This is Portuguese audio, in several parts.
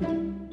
Música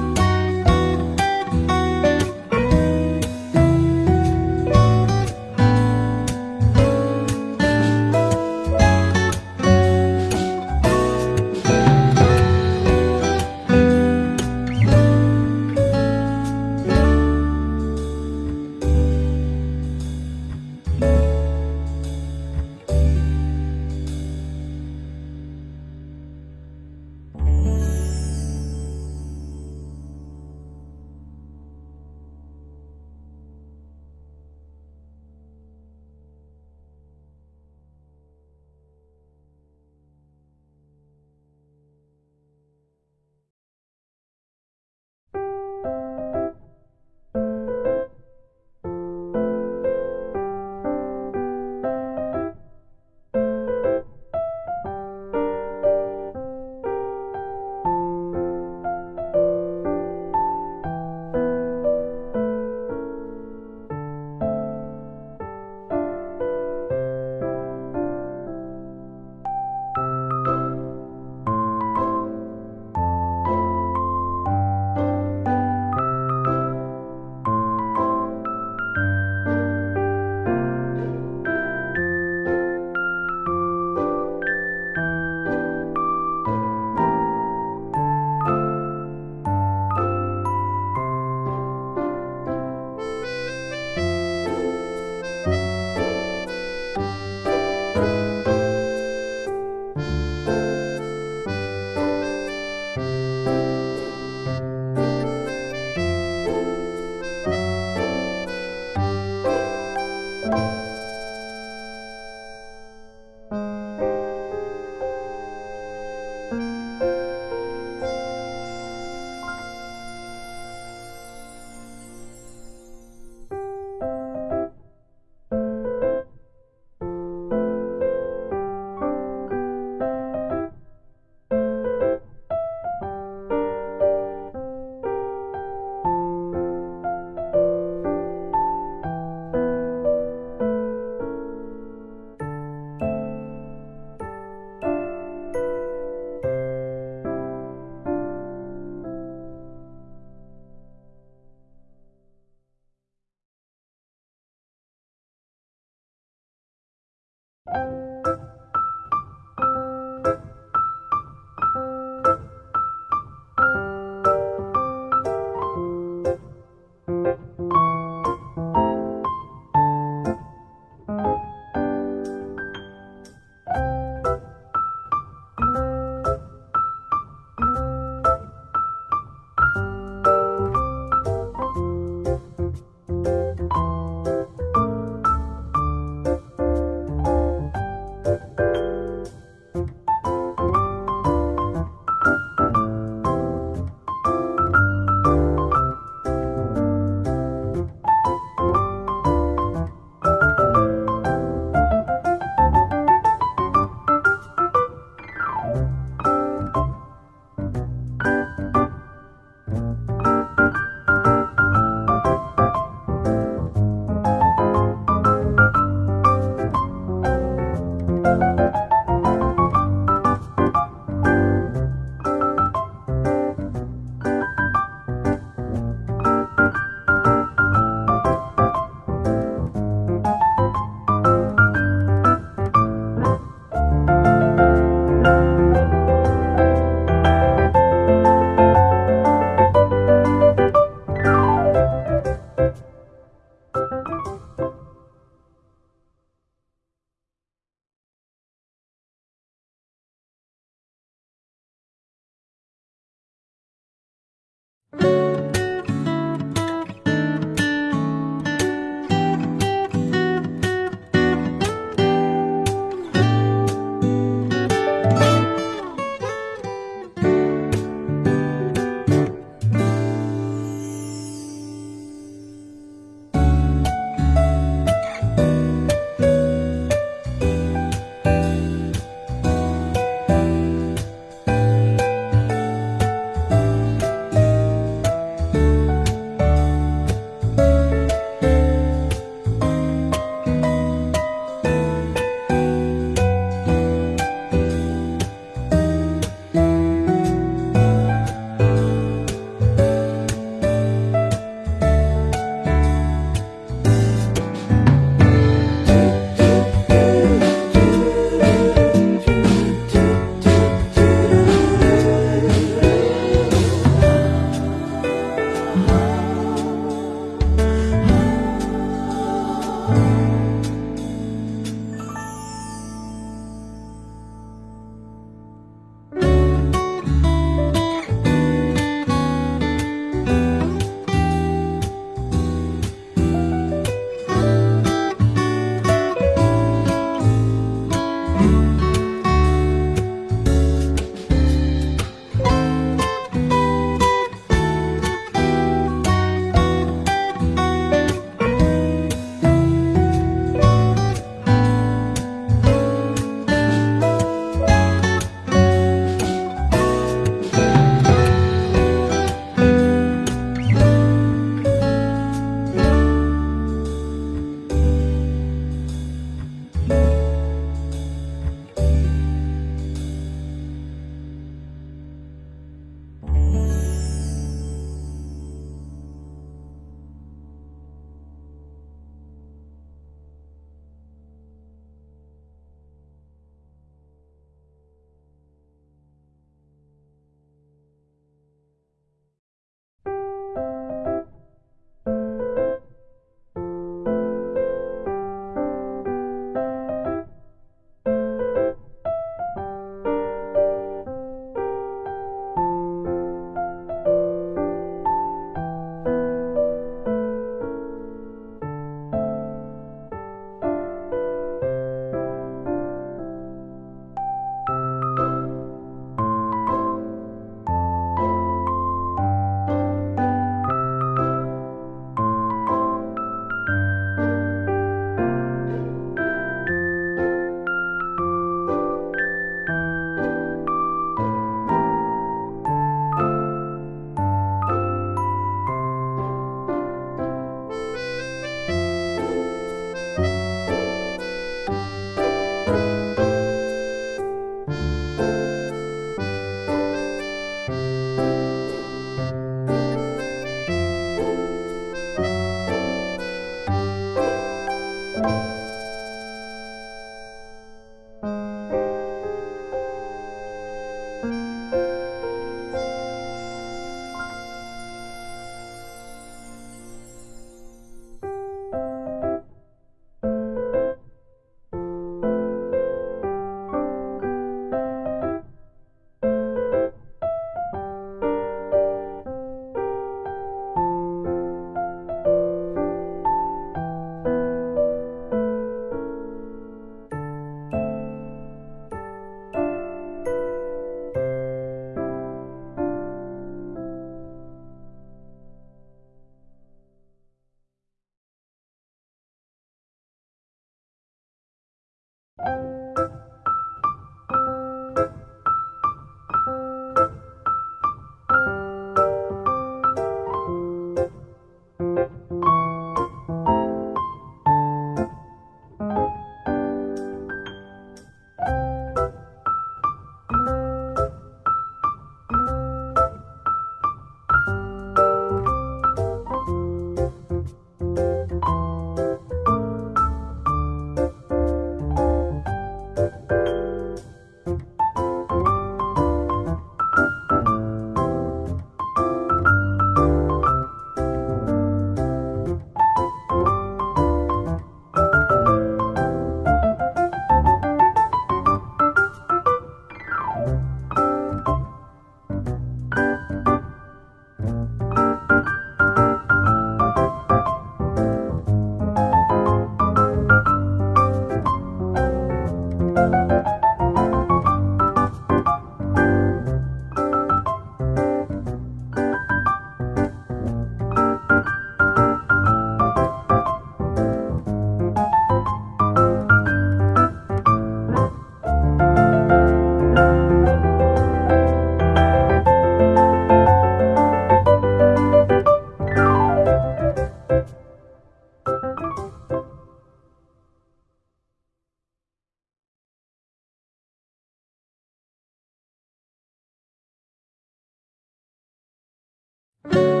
you.